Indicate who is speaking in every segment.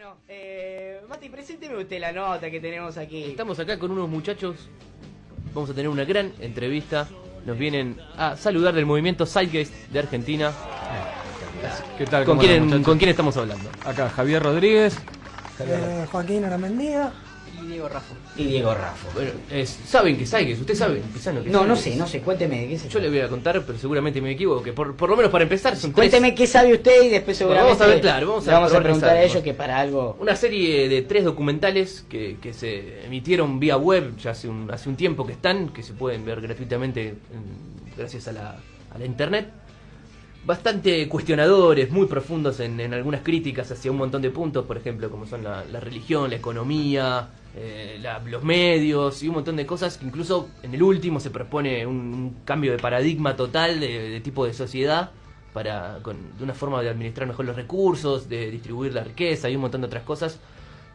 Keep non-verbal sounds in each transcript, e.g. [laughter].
Speaker 1: Bueno, eh, Mati, presénteme usted la nota que tenemos aquí.
Speaker 2: Estamos acá con unos muchachos. Vamos a tener una gran entrevista. Nos vienen a saludar del movimiento Zeitgeist de Argentina.
Speaker 3: ¿Qué tal?
Speaker 2: ¿Con
Speaker 3: ¿Cómo
Speaker 2: quién,
Speaker 3: andan, muchachos?
Speaker 2: ¿Con quién estamos hablando?
Speaker 3: Acá Javier Rodríguez.
Speaker 4: Eh, Joaquín Aramendía.
Speaker 1: Y Diego Raffo. Y Diego Raffo.
Speaker 2: Bueno, es- ¿saben que Zeitgeist? ¿Usted sabe? Pisano, que
Speaker 1: No, no sé, no sé, cuénteme qué sé.
Speaker 2: Yo le voy a contar, pero seguramente me equivoco. Que por, por lo menos para empezar, son tres-
Speaker 1: Cuénteme qué sabe usted y después
Speaker 2: Bueno,
Speaker 1: seguramente
Speaker 2: vamos a ver, claro, vamos a
Speaker 1: vamos a preguntar a ellos que para algo...
Speaker 2: Una serie de tres documentales que, que se emitieron vía web ya hace un, hace un tiempo que están, que se pueden ver gratuitamente en- gracias a la, a la internet. Bastante cuestionadores, muy profundos en, en algunas críticas hacia un montón de puntos, por ejemplo, como son la, la religión, la economía, eh, la- los medios y un montón de cosas. Que incluso en el último se propone un, un cambio de paradigma total de, de tipo de sociedad para con, de una forma de administrar mejor los recursos, de distribuir la riqueza y un montón de otras cosas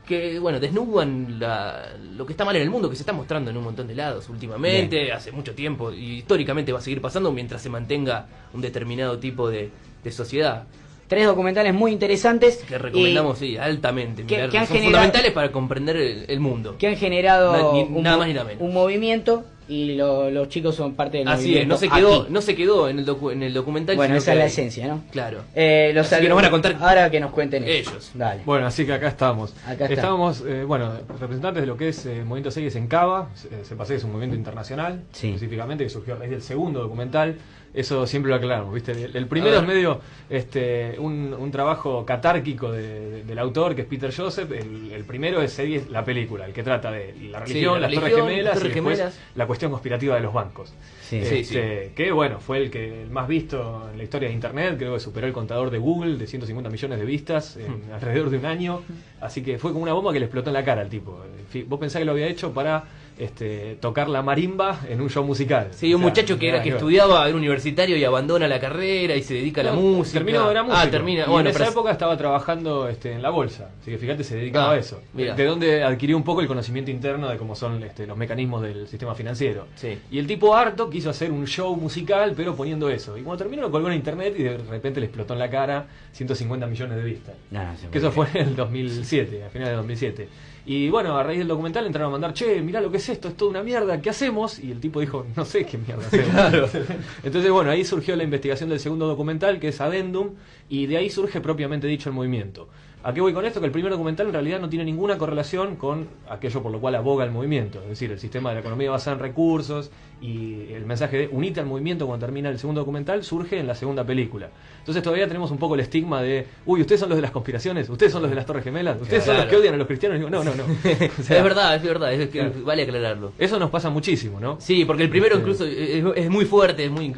Speaker 2: que bueno desnudan la- lo que está mal en el mundo que se está mostrando en un montón de lados últimamente hace mucho tiempo y históricamente va a seguir pasando mientras se mantenga un determinado tipo de, de sociedad
Speaker 1: Tres documentales muy interesantes.
Speaker 2: que recomendamos sí altamente
Speaker 1: que-
Speaker 2: mirar,
Speaker 1: que han
Speaker 2: son
Speaker 1: generado-
Speaker 2: fundamentales para comprender el, el mundo
Speaker 1: que han generado
Speaker 2: Na- ni-
Speaker 1: un,
Speaker 2: nada
Speaker 1: mo-
Speaker 2: más ni nada menos.
Speaker 1: un movimiento y lo- los chicos son parte del
Speaker 2: así es no se quedó
Speaker 1: aquí.
Speaker 2: no se quedó en el docu- en el documental
Speaker 1: Bueno, esa es
Speaker 2: que-
Speaker 1: la esencia, ¿no?
Speaker 2: claro
Speaker 1: Eh, los
Speaker 2: Así que nos van a contar
Speaker 1: Ahora que nos cuenten
Speaker 2: ellos.
Speaker 1: Dale.
Speaker 3: Bueno, así que acá estamos.
Speaker 1: Acá.
Speaker 3: Estábamos, eh, bueno, representantes de lo que es eh, Movimiento Segues en Cava. Se, se pasea, es un movimiento internacional,
Speaker 1: Sí.
Speaker 3: específicamente, que surgió a raíz del segundo documental. Eso siempre lo aclaramos, ¿viste? El, el primero es medio este, un, un trabajo catárquico de- de- del autor, que es Peter Joseph. El, el primero es Segues, la película, el que trata de la religión,
Speaker 2: la
Speaker 3: las Torres
Speaker 2: religión,
Speaker 3: Gemelas
Speaker 2: Torres
Speaker 3: y después
Speaker 2: Gemelas.
Speaker 3: la cuestión conspirativa de los bancos.
Speaker 1: Sí.
Speaker 2: Sí,
Speaker 3: Este, Que bueno, fue el que el más visto en la historia de Internet, creo que superó el contador de Google de 150 millones de vistas en alrededor de un año, así que fue como una bomba que le explotó en la cara al tipo. En fin, Vos pensás que lo había hecho para este, tocar la marimba en un show musical.
Speaker 2: Sí, un
Speaker 3: O sea,
Speaker 2: muchacho que era que estudiaba, era universitario y abandona la carrera y se dedica a la música.
Speaker 3: Terminó, era músico.
Speaker 2: Ah, termina.
Speaker 3: Y
Speaker 2: bueno,
Speaker 3: en esa
Speaker 2: pero-
Speaker 3: época estaba trabajando este, en la bolsa. Así que fíjate, se dedicaba
Speaker 2: Ah,
Speaker 3: a eso.
Speaker 2: mira.
Speaker 3: De donde adquirió un poco el conocimiento interno de cómo son este, los mecanismos del sistema financiero.
Speaker 2: Sí.
Speaker 3: Y el tipo harto quiso hacer un show musical, pero poniendo eso. Y cuando terminó lo colgó en internet y de repente le explotó en la cara 150 millones de vistas.
Speaker 1: No, no, se
Speaker 3: Que eso fue en el 2007, a finales de 2007. Y bueno, a raíz del documental entraron a mandar, che, mirá lo que es esto, es toda una mierda, ¿qué hacemos? Y el tipo dijo, no sé qué mierda hacemos. [laughs] Entonces, bueno, ahí surgió la investigación del segundo documental, que es Adendum, y de ahí surge propiamente dicho el movimiento. ¿A qué voy con esto? Que el primer documental en realidad no tiene ninguna correlación con aquello por lo cual aboga el movimiento. Es decir, el sistema de la economía basada en recursos y el mensaje de unite al movimiento cuando termina el segundo documental surge en la segunda película. Entonces todavía tenemos un poco el estigma de, uy, ustedes son los de las conspiraciones, ustedes son los de las Torres Gemelas, ustedes son los que odian a los cristianos. Digo, no, no, no. [laughs] O sea,
Speaker 2: es verdad, es verdad, es que
Speaker 3: Claro.
Speaker 2: vale aclararlo.
Speaker 3: Eso nos pasa muchísimo, ¿no?
Speaker 2: Sí, porque el primero
Speaker 3: Sí.
Speaker 2: incluso es, es muy fuerte, es muy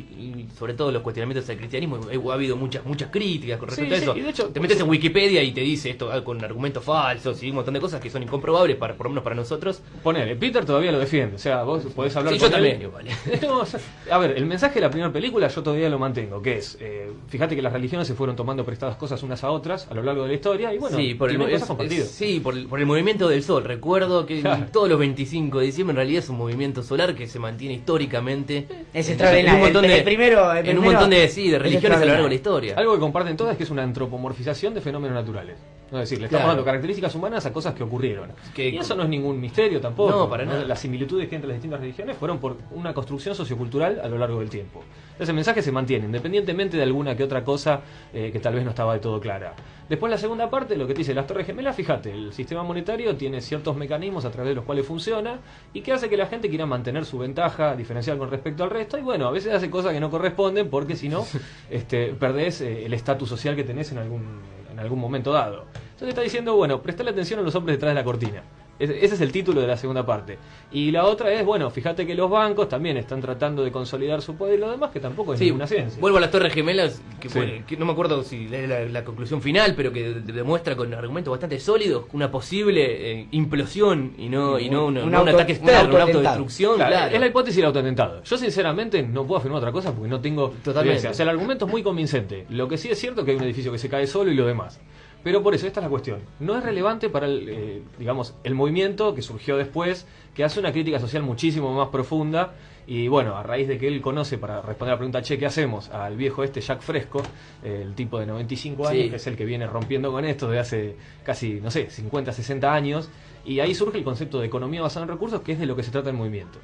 Speaker 2: y sobre todo los cuestionamientos al cristianismo, ha habido muchas muchas críticas con respecto
Speaker 3: Sí,
Speaker 2: a eso.
Speaker 3: sí, y de hecho,
Speaker 2: te metes en Wikipedia y te dice esto ah, con argumentos falsos y un montón de cosas que son incomprobables para por lo menos para nosotros.
Speaker 3: Ponele, Peter todavía lo defiende, o sea, vos podés hablar
Speaker 2: Sí,
Speaker 3: con
Speaker 2: yo
Speaker 3: él.
Speaker 2: también, igual. [laughs]
Speaker 3: No, o sea, a ver, el mensaje de la primera película yo todavía lo mantengo, que es, eh, fíjate que las religiones se fueron tomando prestadas cosas unas a otras a lo largo de la historia y bueno,
Speaker 2: sí, por el, es- es- sí, por el, por el movimiento del sol. Recuerdo que
Speaker 3: Claro.
Speaker 2: todos los 25 de diciembre en realidad es un movimiento solar que se mantiene históricamente.
Speaker 1: Es
Speaker 2: en-
Speaker 1: extraordinario.
Speaker 2: En un montón
Speaker 1: El-
Speaker 2: de,
Speaker 1: el primero- el
Speaker 2: en un montón de, sí, de religiones a lo largo de la historia.
Speaker 3: Algo que comparten todas es que es una antropomorfización de fenómenos naturales. Es decir, le estamos
Speaker 2: Claro.
Speaker 3: dando características humanas a cosas que ocurrieron.
Speaker 2: Que-
Speaker 3: y eso no es ningún misterio tampoco.
Speaker 2: No, para nada.
Speaker 3: Las similitudes que hay entre las distintas religiones fueron por una construcción sociocultural a lo largo del tiempo. Entonces el mensaje se mantiene, independientemente de alguna que otra cosa eh, que tal vez no estaba de todo clara. Después la segunda parte, lo que te dice las Torres Gemelas, fíjate, el sistema monetario tiene ciertos mecanismos a través de los cuales funciona y que hace que la gente quiera mantener su ventaja diferencial con respecto al resto y bueno, a veces hace cosas que no corresponden porque si no, [laughs] este, perdés eh, el estatus social que tenés en algún, en algún momento dado. Entonces está diciendo, bueno, prestale atención a los hombres detrás de la cortina. Ese es el título de la segunda parte. Y la otra es, bueno, fíjate que los bancos también están tratando de consolidar su poder y lo demás, que tampoco es
Speaker 2: Sí,
Speaker 3: ninguna ciencia.
Speaker 2: vuelvo a las Torres Gemelas, que,
Speaker 3: Sí.
Speaker 2: fue- que no me acuerdo si es la, la conclusión final, pero que de- demuestra con argumentos bastante sólidos una posible eh, implosión y no, y no una-
Speaker 1: Un
Speaker 2: no un
Speaker 1: auto-
Speaker 2: ataque
Speaker 1: un
Speaker 2: externo, una autodestrucción.
Speaker 3: Claro,
Speaker 2: Claro,
Speaker 3: Es la hipótesis del autoatentado. Yo sinceramente no puedo afirmar otra cosa porque no tengo
Speaker 2: Totalmente.
Speaker 3: evidencia. O sea, el argumento es muy convincente. Lo que sí es cierto es que hay un edificio que se cae solo y lo demás. Pero por eso, esta es la cuestión. No es relevante para el, eh, digamos, el movimiento que surgió después, que hace una crítica social muchísimo más profunda. Y bueno, a raíz de que él conoce, para responder a la pregunta, che, ¿qué hacemos? Al viejo este Jack Fresco, el tipo de 95 años,
Speaker 2: Sí.
Speaker 3: que es el que viene rompiendo con esto desde hace casi, no sé, 50, 60 años. Y ahí surge el concepto de economía basada en recursos, que es de lo que se trata el movimiento.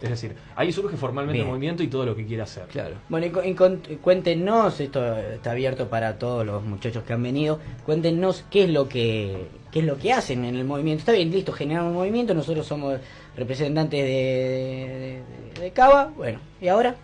Speaker 3: Es decir, ahí surge formalmente
Speaker 1: Bien.
Speaker 3: el movimiento y todo lo que quiere hacer.
Speaker 2: Claro.
Speaker 1: Bueno, y, y cuéntenos, esto está abierto para todos los muchachos que han venido, cuéntenos qué es lo que qué es lo que hacen en el movimiento. Está bien, listo, generan un movimiento, nosotros somos representantes de, de, de Cava, bueno, ¿y ahora?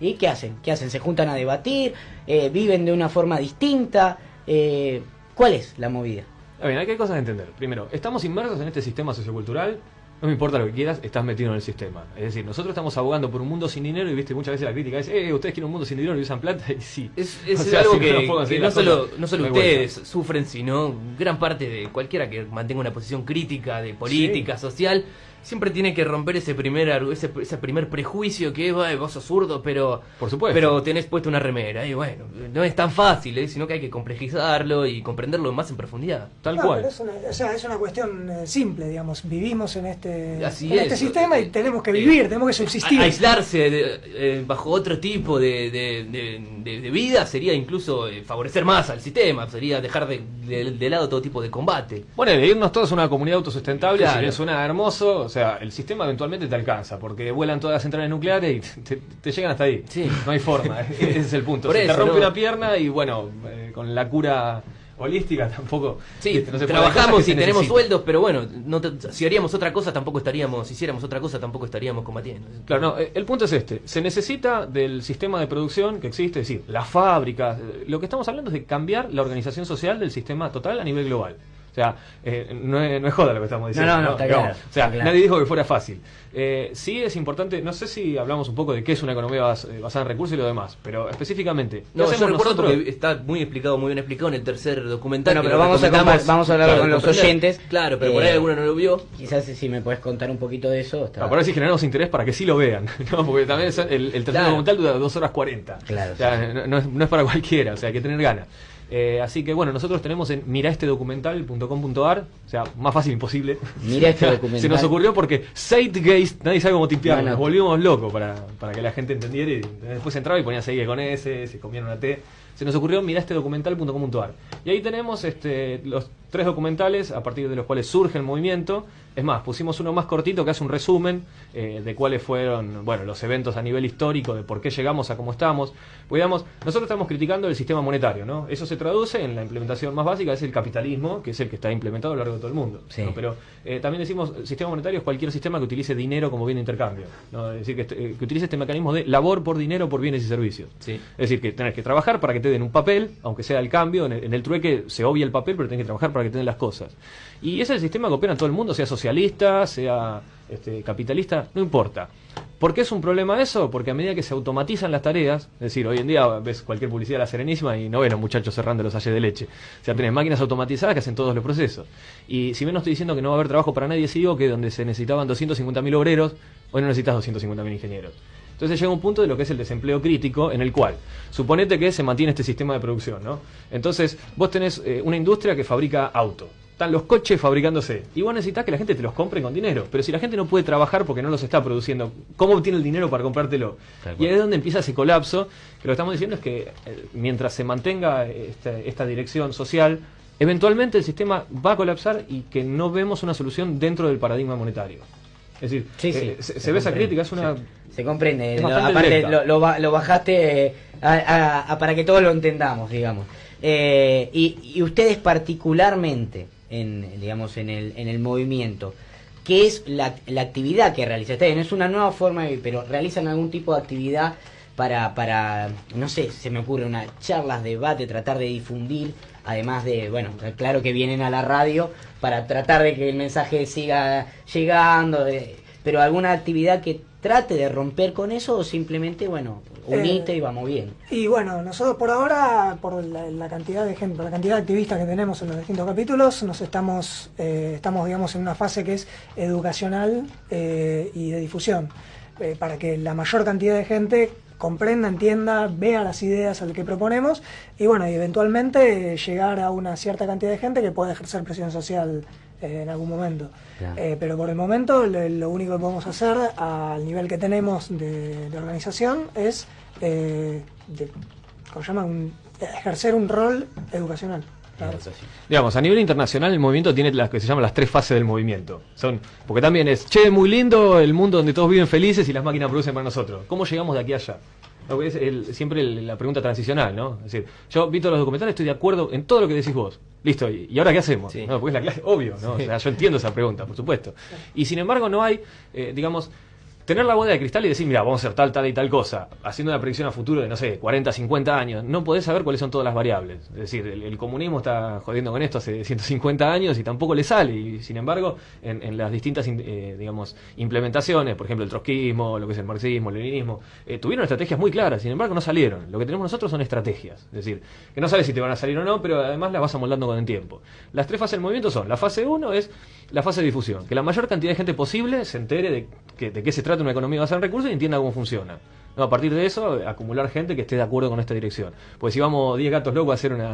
Speaker 1: ¿Y qué hacen? ¿Qué hacen? ¿Se juntan a debatir? Eh, ¿Viven de una forma distinta? Eh, ¿Cuál es la movida?
Speaker 3: A ver, hay que cosas a entender. Primero, estamos inmersos en este sistema sociocultural. No me importa lo que quieras, estás metido en el sistema. Es decir, nosotros estamos abogando por un mundo sin dinero y viste muchas veces la crítica es, eh, ustedes quieren un mundo sin dinero y usan plata [laughs] y sí.
Speaker 2: Es, [laughs] es
Speaker 3: O sea,
Speaker 2: algo
Speaker 3: si
Speaker 2: que, que
Speaker 3: conseguir
Speaker 2: no solo,
Speaker 3: cosas,
Speaker 2: no solo
Speaker 3: no hay vuelta.
Speaker 2: ustedes sufren, sino gran parte de cualquiera que mantenga una posición crítica de política, social, siempre tiene que romper ese primer argu- ese, ese primer prejuicio que "Ay, vos sos zurdo, pero
Speaker 3: Por supuesto.
Speaker 2: pero tenés puesto una remera. Y bueno, no es tan fácil, ¿eh? sino que hay que complejizarlo y comprenderlo más en profundidad.
Speaker 3: Tal
Speaker 4: No,
Speaker 3: cual.
Speaker 4: pero es una, o sea, es una cuestión eh, simple, digamos. Vivimos en este,
Speaker 2: Así
Speaker 4: en
Speaker 2: es.
Speaker 4: este sistema y
Speaker 2: Eh,
Speaker 4: tenemos que
Speaker 2: eh,
Speaker 4: vivir, tenemos que subsistir.
Speaker 2: A- Aislarse de- eh, bajo otro tipo de, de- de- de- de vida sería incluso favorecer más al sistema, sería dejar de, de- de lado todo tipo de combate.
Speaker 3: Bueno, irnos todos a una comunidad autosustentable,
Speaker 2: Claro.
Speaker 3: si bien suena hermoso, o sea, el sistema eventualmente te alcanza, porque vuelan todas las centrales nucleares y te, te llegan hasta ahí.
Speaker 2: Sí.
Speaker 3: No hay forma, [laughs] ese es el punto.
Speaker 2: Por
Speaker 3: Se te rompe
Speaker 2: ¿no?
Speaker 3: una pierna y bueno, eh, con la cura holística [laughs] tampoco.
Speaker 2: Sí,
Speaker 3: no se cosas
Speaker 2: trabajamos y tenemos sueldos, pero bueno, no te- si haríamos otra cosa tampoco estaríamos, si hiciéramos otra cosa tampoco estaríamos combatiendo.
Speaker 3: Claro, no, eh, el punto es este. Se necesita del sistema de producción que existe, es decir, las fábricas. eh, Lo que estamos hablando es de cambiar la organización social del sistema total a nivel global. O sea, eh, no, es, no es joda lo que estamos diciendo.
Speaker 1: No, no, no, está claro,
Speaker 3: O sea,
Speaker 1: claro.
Speaker 3: nadie dijo que fuera fácil. Eh, sí es importante, no sé si hablamos un poco de qué es una economía bas- eh, basada en recursos y lo demás, pero específicamente, ¿qué
Speaker 2: No, yo
Speaker 3: hacemos
Speaker 2: recuerdo
Speaker 3: nosotros?
Speaker 2: porque está muy explicado, muy bien explicado en el tercer documental.
Speaker 1: Bueno, pero vamos a vamos a hablar con los oyentes.
Speaker 2: Claro, pero por ahí
Speaker 1: Eh,
Speaker 2: alguno no lo vio.
Speaker 1: Quizás si me puedes contar un poquito de eso. está-
Speaker 3: Ah, por ahí sí generamos interés para que sí lo vean, [laughs] ¿no? porque también el, el tercer
Speaker 2: Claro.
Speaker 3: documental dura dos horas 40.
Speaker 1: Claro,
Speaker 3: O sea, no, no es, no es para cualquiera, o sea, hay que tener ganas. Eh, así que bueno, nosotros tenemos en miraestedocumental.com.ar, o sea, más fácil imposible.
Speaker 1: Mira este documental. [laughs]
Speaker 3: Se nos ocurrió porque Zeitgeist, nadie sabe cómo tipearlo,
Speaker 1: No, no.
Speaker 3: nos volvimos locos para, para que la gente entendiera y después entraba y ponía seguir con S, se comían una T. Se nos ocurrió miraestedocumental.com.ar. Y ahí tenemos este, los tres documentales a partir de los cuales surge el movimiento. Es más, pusimos uno más cortito que hace un resumen eh, de cuáles fueron bueno, los eventos a nivel histórico, de por qué llegamos a cómo estamos. Pues, digamos, nosotros estamos criticando el sistema monetario, ¿no? Eso se traduce en la implementación más básica, es el capitalismo, que es el que está implementado a lo largo de todo el mundo.
Speaker 1: Sí.
Speaker 3: ¿no? Pero eh, también decimos, el sistema monetario es cualquier sistema que utilice dinero como bien de intercambio. ¿no? Es decir, que, eh, que utilice este mecanismo de labor por dinero por bienes y servicios.
Speaker 2: Sí.
Speaker 3: Es decir, que tenés que trabajar para que te un papel, aunque sea el cambio, en el, trueque se obvia el papel, pero tenés que trabajar para que te den las cosas. Y ese es el sistema que opera en todo el mundo, sea socialista, sea este, capitalista, no importa. ¿Por qué es un problema eso? Porque a medida que se automatizan las tareas, es decir, hoy en día ves cualquier publicidad de la Serenísima y no ves a los muchachos cerrando los halles de leche. O sea, tenés máquinas automatizadas que hacen todos los procesos. Y si bien no estoy diciendo que no va a haber trabajo para nadie, sí digo que donde se necesitaban 250.000 obreros, hoy no necesitas 250.000 ingenieros. Entonces llega un punto de lo que es el desempleo crítico en el cual, suponete que se mantiene este sistema de producción, ¿no? Entonces vos tenés eh, una industria que fabrica auto. Están los coches fabricándose. Y vos necesitas que la gente te los compre con dinero. Pero si la gente no puede trabajar porque no los está produciendo, ¿cómo obtiene el dinero para comprártelo? Y ahí es donde empieza ese colapso. Que lo que estamos diciendo es que eh, mientras se mantenga esta, esta dirección social, eventualmente el sistema va a colapsar y que no vemos una solución dentro del paradigma monetario. Es decir,
Speaker 1: Sí, sí,
Speaker 3: eh, se,
Speaker 1: se
Speaker 3: se ve esa crítica, es una...
Speaker 1: Se comprende. Lo- aparte, lo, lo lo bajaste eh, a- a- a- para que todos lo entendamos, digamos. Eh, y, y ustedes particularmente, en, digamos, en el, en el movimiento, ¿qué es la, la actividad que realizan? Está bien, es una nueva forma de vivir, pero realizan algún tipo de actividad para, para, no sé, se me ocurre una charlas, debate, tratar de difundir, además de, bueno, claro que vienen a la radio para tratar de que el mensaje siga llegando, de- pero alguna actividad que trate de romper con eso o simplemente, bueno, unite
Speaker 4: Eh,
Speaker 1: y vamos bien.
Speaker 4: Y bueno, nosotros por ahora, por la, la cantidad de gente, la cantidad de activistas que tenemos en los distintos capítulos, nos estamos, eh, estamos digamos en una fase que es educacional eh, y de difusión, eh, para que la mayor cantidad de gente comprenda, entienda, vea las ideas al que proponemos y bueno, y eventualmente eh, llegar a una cierta cantidad de gente que pueda ejercer presión social eh, en algún momento. Eh, pero por el momento lo, lo único que podemos hacer al nivel que tenemos de, de organización es eh, de, ¿cómo se llama? Un- ejercer un rol educacional. Claro.
Speaker 3: Digamos, a nivel internacional el movimiento tiene las que se llaman las tres fases del movimiento. Son, porque también es, che, muy lindo el mundo donde todos viven felices y las máquinas producen para nosotros. ¿Cómo llegamos de aquí a allá? No, Es el- siempre el- la pregunta transicional, ¿no? Es decir, yo vi todos los documentales, estoy de acuerdo en todo lo que decís vos. Listo, ¿y, y ahora qué hacemos?
Speaker 2: Sí.
Speaker 3: No, porque es la clase, obvio, ¿no? O sea, yo entiendo esa pregunta, por supuesto. Y sin embargo no hay, eh, digamos, tener la bola de cristal y decir, mira, vamos a hacer tal, tal y tal cosa, haciendo una predicción a futuro de, no sé, 40, 50 años, no podés saber cuáles son todas las variables. Es decir, el, comunismo está jodiendo con esto hace 150 años y tampoco le sale. Y sin embargo, en, las distintas, in- eh, digamos, implementaciones, por ejemplo, el trotskismo, lo que es el marxismo, el leninismo, eh, tuvieron estrategias muy claras, sin embargo no salieron. Lo que tenemos nosotros son estrategias. Es decir, que no sabes si te van a salir o no, pero además las vas amoldando con el tiempo. Las tres fases del movimiento son, la fase 1 es la fase de difusión, que la mayor cantidad de gente posible se entere de, que, de qué se trata una economía basada en recursos y entienda cómo funciona. No, a partir de eso, acumular gente que esté de acuerdo con esta dirección. Pues si vamos 10 gatos locos a hacer una,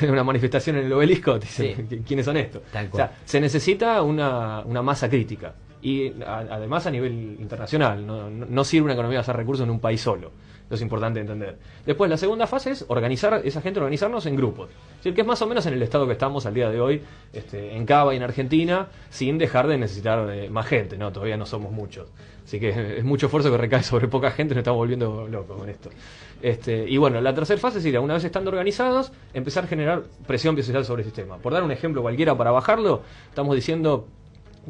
Speaker 3: [laughs] una manifestación en el obelisco, te dicen,
Speaker 2: Sí.
Speaker 3: ¿quiénes son estos? O sea, se necesita una, una masa crítica. Y a- además a nivel internacional, no, no- no sirve una economía basada en recursos en un país solo. Eso es importante entender. Después, la segunda fase es organizar, esa gente organizarnos en grupos. Es decir, que es más o menos en el estado que estamos al día de hoy, este, en Cava y en Argentina, sin dejar de necesitar de más gente, ¿no? Todavía no somos muchos. Así que es mucho esfuerzo que recae sobre poca gente, nos estamos volviendo locos con esto. Este, y bueno, la tercera fase ir, una vez estando organizados, empezar a generar presión social sobre el sistema. Por dar un ejemplo cualquiera para bajarlo, estamos diciendo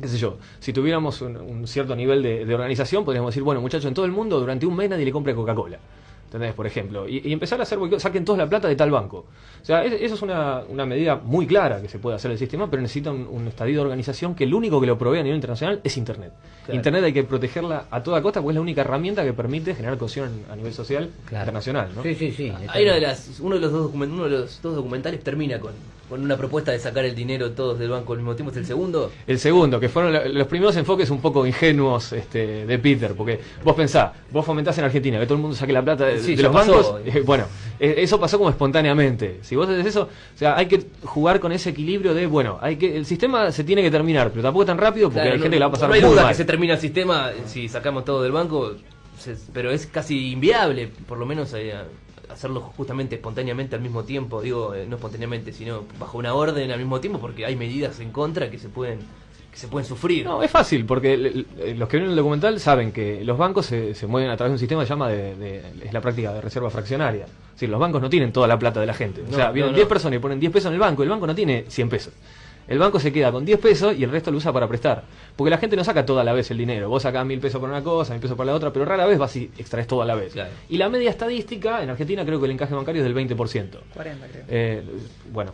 Speaker 3: qué sé yo, si tuviéramos un, un cierto nivel de, de organización, podríamos decir, bueno, muchachos, en todo el mundo durante un mes nadie le compre Coca-Cola. ¿Entendés? Por ejemplo. Y, y empezar a hacer saquen toda la plata de tal banco. O sea, es- eso es una, una medida muy clara que se puede hacer el sistema, pero necesita un, un estadio de organización que el único que lo provee a nivel internacional es Internet.
Speaker 2: Claro.
Speaker 3: Internet hay que protegerla a toda costa porque es la única herramienta que permite generar cohesión a nivel social
Speaker 1: Claro.
Speaker 3: internacional. ¿no?
Speaker 1: Sí, sí, sí.
Speaker 2: Hay una de las, uno de los dos document- uno de los dos documentales termina con, con una propuesta de sacar el dinero todos del banco al mismo tiempo. Es el segundo.
Speaker 3: El segundo, que fueron lo- los primeros enfoques un poco ingenuos este, de Peter, porque vos pensás, vos fomentás en Argentina que todo el mundo saque la plata de,
Speaker 2: Sí,
Speaker 3: de los
Speaker 2: pasó.
Speaker 3: bancos, eh, bueno, eh, eso pasó como espontáneamente. Si vos haces eso, o sea, hay que jugar con ese equilibrio de, bueno, hay que el sistema se tiene que terminar, pero tampoco tan rápido porque
Speaker 2: Claro,
Speaker 3: hay
Speaker 2: no-
Speaker 3: gente que la va a pasar
Speaker 2: no hay
Speaker 3: muy
Speaker 2: duda
Speaker 3: mal.
Speaker 2: que se termina el sistema si sacamos todo del banco, pero es casi inviable, por lo menos eh, hacerlo justamente espontáneamente al mismo tiempo, digo, eh, no espontáneamente, sino bajo una orden al mismo tiempo, porque hay medidas en contra que se pueden que se pueden sufrir.
Speaker 3: No, es fácil, porque el- los que ven el documental saben que los bancos se, se mueven a través de un sistema que se llama de, de- es la práctica de reserva fraccionaria. Es decir, los bancos no tienen toda la plata de la gente. o sea,
Speaker 2: no,
Speaker 3: vienen
Speaker 2: no.
Speaker 3: 10 personas y ponen 10 pesos en el banco, el banco no tiene 100 pesos. El banco se queda con 10 pesos y el resto lo usa para prestar. Porque la gente no saca toda a la vez el dinero. Vos sacás mil pesos para una cosa, mil pesos para la otra, pero rara vez vas y extraes todo a la vez.
Speaker 2: Claro.
Speaker 3: Y la media estadística, en Argentina creo que el encaje bancario es del 20%.
Speaker 4: 40 creo.
Speaker 3: Eh, bueno,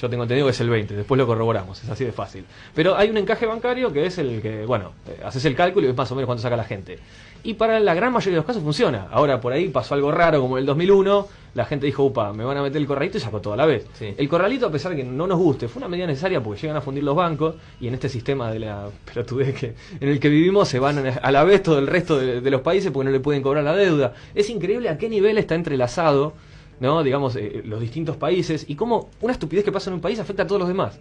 Speaker 3: yo tengo entendido que es el 20, después lo corroboramos, es así de fácil. Pero hay un encaje bancario que es el que, bueno, eh, haces el cálculo y ves más o menos cuánto saca la gente. Y para la gran mayoría de los casos funciona. Ahora por ahí pasó algo raro como en el 2001, la gente dijo, upa, me van a meter el corralito y sacó todo a la vez.
Speaker 2: Sí.
Speaker 3: El corralito, a pesar de que no nos guste, fue una medida necesaria porque llegan a fundir los bancos y en este sistema de la pelotudez que, en el que vivimos se van a la vez todo el resto de, de los países porque no le pueden cobrar la deuda. Es increíble a qué nivel está entrelazado ¿no? digamos, eh, los distintos países y cómo una estupidez que pasa en un país afecta a todos los demás.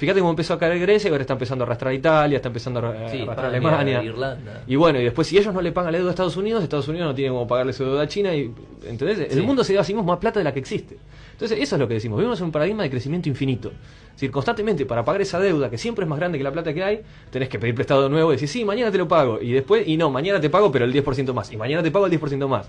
Speaker 3: Fíjate cómo empezó a caer Grecia y ahora está empezando a arrastrar Italia, está empezando a
Speaker 2: Sí,
Speaker 3: arrastrar Alemania.
Speaker 2: Irlanda.
Speaker 3: Y bueno, y después si ellos no le pagan la deuda a Estados Unidos, Estados Unidos no tiene como pagarle su deuda a China y ¿entendés?
Speaker 2: Sí.
Speaker 3: El mundo se da a sí mismo más plata de la que existe. Entonces, eso es lo que decimos, vivimos en un paradigma de crecimiento infinito. Es decir, constantemente para pagar esa deuda que siempre es más grande que la plata que hay, tenés que pedir prestado de nuevo y decir, "Sí, mañana te lo pago." Y después, y no, mañana te pago, pero el 10% más. Y mañana te pago el 10% más.